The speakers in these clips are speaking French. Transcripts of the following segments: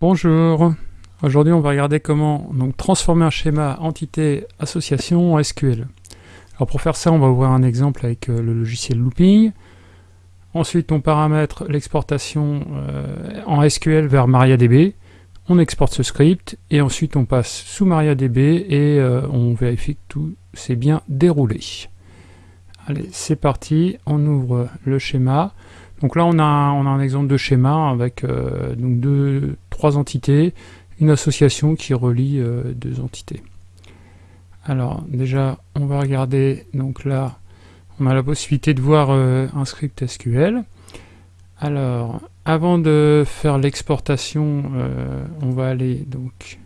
Bonjour, aujourd'hui on va regarder comment transformer un schéma entité association en SQL. Alors pour faire ça on va ouvrir un exemple avec euh, le logiciel Looping. Ensuite on paramètre l'exportation euh, en SQL vers MariaDB. On exporte ce script et ensuite on passe sous MariaDB et euh, on vérifie que tout s'est bien déroulé. Allez c'est parti, on ouvre le schéma. Donc là, on a, on un exemple de schéma avec deux, trois entités, une association qui relie euh, deux entités. Alors déjà, on va regarder, donc là, on a la possibilité de voir euh, un script SQL. Alors, avant de faire l'exportation, on va aller donc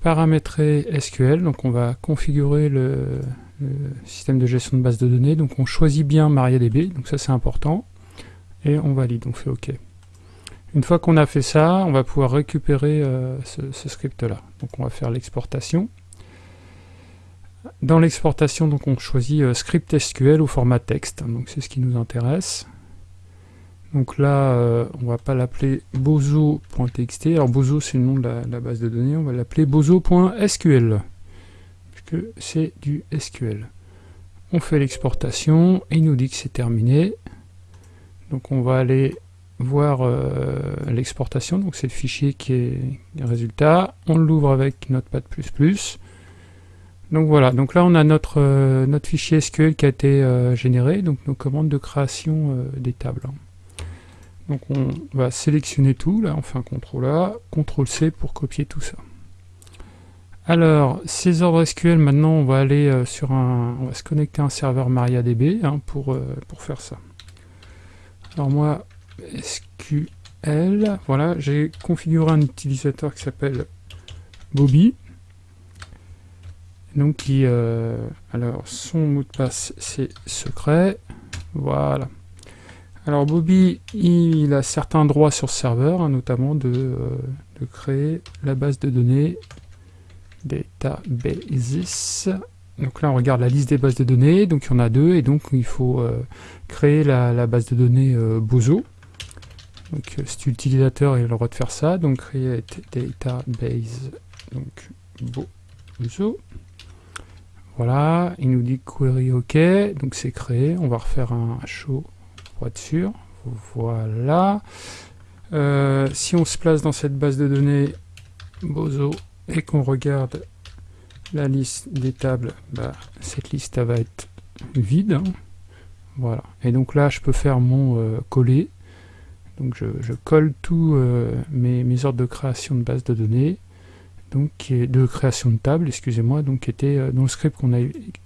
paramétrer SQL, donc on va configurer le, le, système de gestion de base de données, donc on choisit bien MariaDB, donc ça c'est important et on valide, on fait OK. Une fois qu'on a fait ça, on va pouvoir récupérer euh, ce, script-là. Donc on va faire l'exportation. Dans l'exportation, donc on choisit euh, script SQL au format texte, donc c'est ce qui nous intéresse. Donc là, euh, on va pas l'appeler bozo.txt. Alors bozo, c'est le nom de la, base de données. On va l'appeler bozo.sql, puisque c'est du SQL. On fait l'exportation, il nous dit que c'est terminé. Donc on va aller voir euh, l'exportation, donc c'est le fichier qui est résultat. On l'ouvre avec Notepad++. Donc voilà, donc là on a notre, euh, notre fichier SQL qui a été euh, généré, donc nos commandes de création des tables. Donc on va sélectionner tout, là on fait un CTRL A, CTRL C pour copier tout ça. Alors, ces ordres SQL, maintenant on va aller sur un, on va se connecter à un serveur MariaDB hein, pour, pour faire ça. Alors moi, SQL, voilà, j'ai configuré un utilisateur qui s'appelle Bobby. Donc qui, euh, alors son mot de passe c'est secret, voilà. Alors Bobby, il a certains droits sur serveur, hein, notamment de, euh, de, créer la base de données databases donc là, on regarde la liste des bases de données, donc il y en a deux, et donc il faut euh, créer la, base de données Bozo. Donc euh, cet utilisateur, il a le droit de faire ça, donc create database, donc Bozo. Voilà, il nous dit query OK, donc c'est créé, on va refaire un show pour être sûr. Voilà. si on se place dans cette base de données Bozo et qu'on regarde la liste des tables, bah, cette liste va être vide. Hein. Voilà. Et donc là, je peux faire mon euh, coller. Donc je, colle tous euh, mes, ordres de création de base de données, donc de création de table, excusez-moi, donc qui était euh, dans le script qu'on a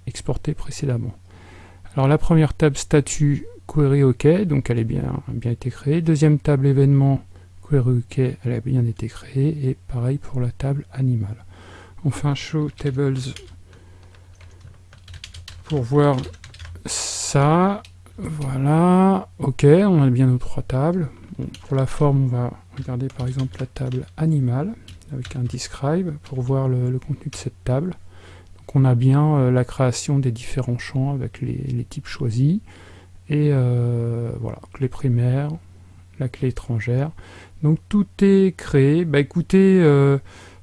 exporté précédemment. Alors la première table statut query OK, donc elle est bien, bien été créée. Deuxième table événement query OK, elle a bien été créée. Et pareil pour la table animal un show tables pour voir ça. Voilà, ok, on a bien nos trois tables. pour la forme, on va regarder par exemple la table animale avec un describe pour voir le, contenu de cette table. Donc on a bien euh, la création des différents champs avec les, types choisis et euh, voilà, clé primaire, la clé étrangère. Donc tout est créé. Bah écoutez, euh,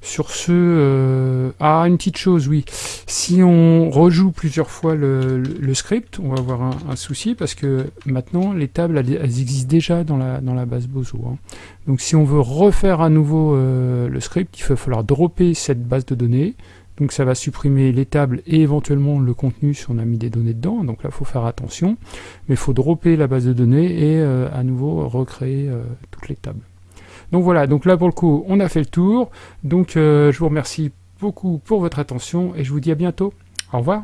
sur ce... Euh, ah, une petite chose, oui. Si on rejoue plusieurs fois le, script, on va avoir un, souci parce que maintenant, les tables, elles, existent déjà dans la, dans la base Bozo. Hein. Donc si on veut refaire à nouveau euh, le script, il va falloir dropper cette base de données. Donc ça va supprimer les tables et éventuellement le contenu si on a mis des données dedans. Donc là, il faut faire attention. Mais il faut dropper la base de données et à nouveau recréer toutes les tables. Donc voilà, donc là pour le coup, on a fait le tour. Donc euh, je vous remercie beaucoup pour votre attention et je vous dis à bientôt. Au revoir.